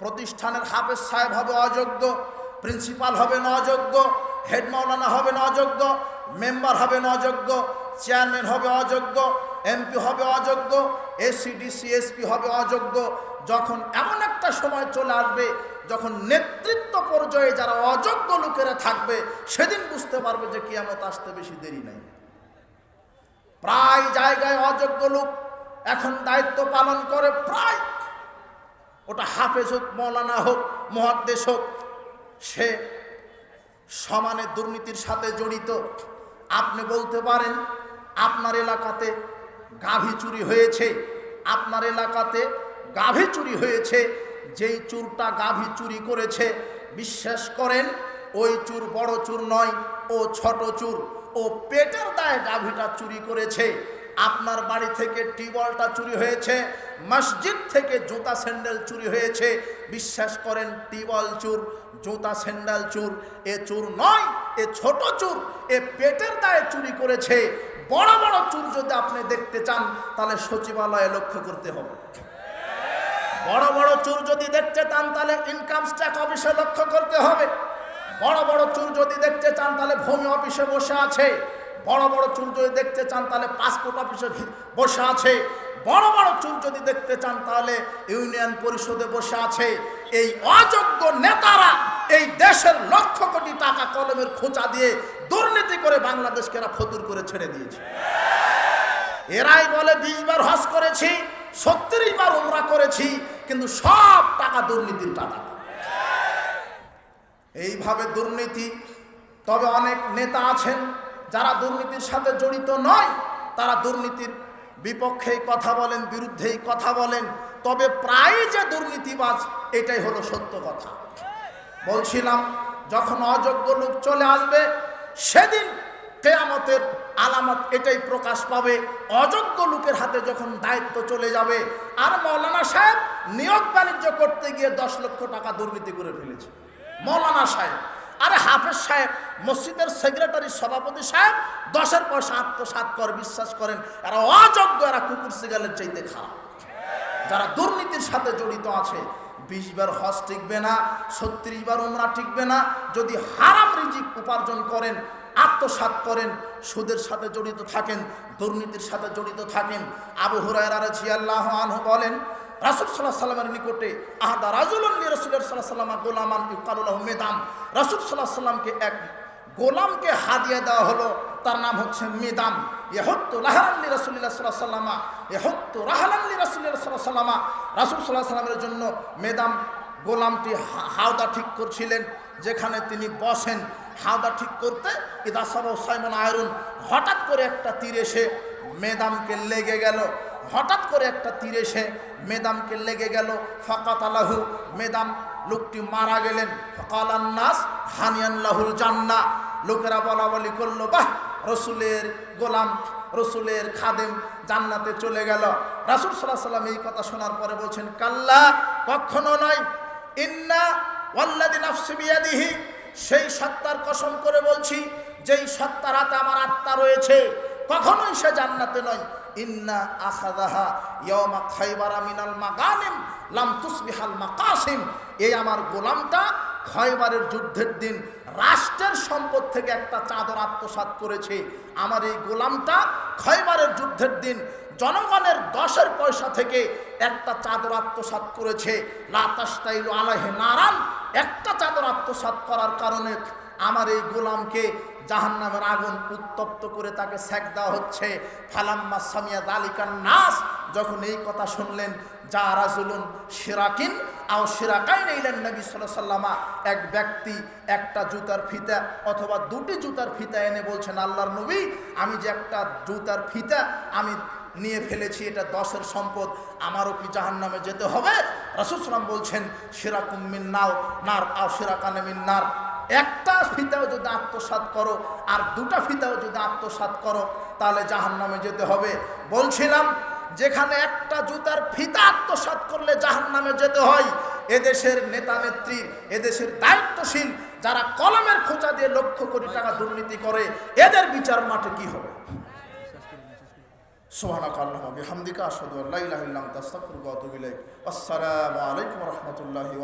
প্রতিষ্ঠানের হাফেজ সাহেব হবে অযোগ্য, প্রিন্সিপাল হবে না অযোগ্য হেড মাওলানা হবে না অযোগ্য মেম্বার হবে না অযোগ্য চেয়ারম্যান হবে অযোগ্য, এমপি হবে অযোগ্য, এসিডিসি, এসপি হবে অযোগ্য। যখন এমন একটা সময় চলে আসবে, যখন নেতৃত্ব পর্যায়ে যারা অযোগ্য লোকেরা থাকবে, সেদিন বুঝতে পারবে যে কিয়ামত আসতে বেশি দেরি নাই। প্রায় জায়গায় অযোগ্য লোক এখন দায়িত্ব পালন করে, প্রায় ওটা হাফেজ হোক, মৌলানা হোক, মহাদ্দেশ হোক, সে সমানে দুর্নীতির সাথে জড়িত। আপনি বলতে পারেন, আপনার এলাকাতে গাভী চুরি হয়েছে, আপনার এলাকাতে গাভী চুরি হয়েছে, যেই চুরটা গাভী চুরি করেছে, বিশ্বাস করেন, ওই চুর বড় চুর নয়, ও ছোট চুর, ও পেটের দায়ে গাভীটা চুরি করেছে। আপনার বাড়ি থেকে টিবলটা চুরি হয়েছে মসজিদ থেকে জুতা স্যান্ডেল চুরি হয়েছে। বিশ্বাস করেন, টিবল চুর, জুতা স্যান্ডেল চুর। এ চুর নয়, এ ছোট চুর, এ পেটের দায়ে চুরি করেছে। বড় বড় চুর যদি আপনি দেখতে চান, তাহলে সচিবালয়ে লক্ষ্য করতে হবে। বড় বড় চুর যদি দেখতে চান, তাহলে ইনকাম ট্যাক্স অফিসে লক্ষ্য করতে হবে। বড় বড় চুর যদি দেখতে চান, তাহলে ভূমি অফিসে বসে আছে। বড় বড় চুর যদি দেখতে চান, তাহলে পাসপোর্ট অফিসে বসে আছে। বড় বড় চুল যদি দেখতে চান, তাহলে ইউনিয়ন পরিষদে বসে আছে। এই অযোগ্য নেতারা এই দেশের লক্ষ কোটি টাকা কলমের খোঁচা দিয়ে দুর্নীতি করে বাংলাদেশকে এরা ফতুর করে ছেড়ে দিয়েছে। এরাই বলে, বিশ বার হজ করেছি সত্তরই বার উমরা করেছি, কিন্তু সব টাকা দুর্নীতির টাকা। এইভাবে দুর্নীতি, তবে অনেক নেতা আছেন যারা দুর্নীতির সাথে জড়িত নয়, তারা দুর্নীতির বিপক্ষেই কথা বলেন, বিরুদ্ধেই কথা বলেন, তবে প্রায় যে দুর্নীতিবাজ, এটাই হলো সত্য কথা। বলছিলাম, যখন অযোগ্য লোক চলে আসবে, সেদিন কেয়ামতের আলামত এটাই প্রকাশ পাবে। অযোগ্য লোকের হাতে যখন দায়িত্ব চলে যাবে, আর মৌলানা সাহেব নিয়োগ বাণিজ্য করতে গিয়ে দশ লক্ষ টাকা দুর্নীতি করে ফেলেছে। মৌলানা সাহেব আরে হাফেজ সাহেব, মসজিদের সেক্রেটারি সভাপতি সাহেব, দশের পয়সা আত্মসাত করে, বিশ্বাস করেন, এরা অযোগ্য, এরা কুকুর সিগালের চাইতে খারাপ। যারা দুর্নীতির সাথে জড়িত আছে, বিশ বার হজ টিকবে না, ছত্রিশ বার উমরা টিকবে না, যদি হারাম রিজিক উপার্জন করেন আত্মসাত করেন, সুদের সাথে জড়িত থাকেন, দুর্নীতির সাথে জড়িত থাকেন, আবু হুরায়রা রাজিয়াল্লাহ আনহু বলেন রাসুল সাল্লাহ সাল্লামের নিকটে আহাদা রাজুল্লি রসুলের সাল্লাহ সাল্লামা গোলামান ইকালুল্লাহ মেদাম। রাসুল সাল্লাহ সাল্লামকে এক গোলামকে হাদিয়া দেওয়া হলো, তার নাম হচ্ছে মেদাম। এহত্তু লাহারাল্লি রসুল্লাহ সাল্লাহ সাল্লামা এহত্তু রাহালাল্লি রসুল্লাহ সাল্লাহ সাল্লামা রাসুল সাল্লাহ সাল্লামের জন্য মেদাম গোলামটি হাওদা ঠিক করছিলেন, যেখানে তিনি বসেন। হাওদা ঠিক করতে ইদা সব সাইমন আয়রুন, হঠাৎ করে একটা তীর এসে মেদামকে লেগে গেল। হঠাৎ করে একটা তীর এসে মেদামকে লেগে গেল। ফাকাত আলাহু মেদাম লোকটি মারা গেলেন। ফকালান নাস হানিয়ান লাহুল জান্না। লোকেরা বলা বলি করল, বাহ, রসুলের গোলাম, রসুলের খাদেম জান্নাতে চলে গেল। রাসুল সাল্লাহ সাল্লাম এই কথা শোনার পরে বলছেন, কাল্লা, কখনো নয়। ইন্না ওয়াল্লাদি নাফসি বিয়াদিহি। সেই সত্তার কসম করে বলছি, যেই সত্তার হাতে আমার আত্মা রয়েছে, কখনোই সে জান্নাতে নয়। ইন্না আখাদাহা ইয়ামা খাইবারা মিনাল মাগানিম লাম তুসবিহাল মাকাসিম। এই আমার গোলামটা খয়বারের যুদ্ধের দিন রাষ্ট্রের সম্পদ থেকে একটা চাদর আত্মসাৎ করেছে। আমার এই গোলামটা খয়বারের যুদ্ধের দিন জনগণের দশের পয়সা থেকে একটা চাদর আত্মসাৎ করেছে। লাতাস্তাইল আলাহে নারান, একটা চাদর আত্মসাৎ করার কারণে আমার এই গোলামকে জাহান্নামের আগুন উত্তপ্ত করে তাকে সেক দেওয়া হচ্ছে। ফালাম্মা সামিয়া দালিকান নাস, যখন এই কথা শুনলেন, যা রাজুলুন সিরাকিন আও সিরাকাই নিলেন নবী সাল্লামা এক ব্যক্তি একটা জুতার ফিতা অথবা দুটি জুতার ফিতা এনে বলছেন, আল্লাহর নবী, আমি যে একটা জুতার ফিতা আমি নিয়ে ফেলেছি, এটা দশের সম্পদ, আমারও কি জাহান নামে যেতে হবে? রসুলাম বলছেন, সিরাকুম মিন নাও, নার, আও সিরাকানে মিন নার। একটা ফিতাও যদি আত্মসাৎ করো আর দুটা ফিতাও যদি আত্মসাৎ করো, তাহলে জাহান নামে যেতে হবে। বলছিলাম, যেখানে একটা জুতার ফিতা আত্মসাৎ করলে জাহান নামে যেতে হয়, এদেশের নেতা নেত্রীর এদেশের দায়িত্বশীল, যারা কলমের খোঁচা দিয়ে লক্ষ কোটি টাকা দুর্নীতি করে, এদের বিচার মাঠে কি হবে? সুবহানাক আল্লাহুম্মা বিহামদিকা ওয়া আসসালামু আলাইকুম রাহমাতুল্লাহি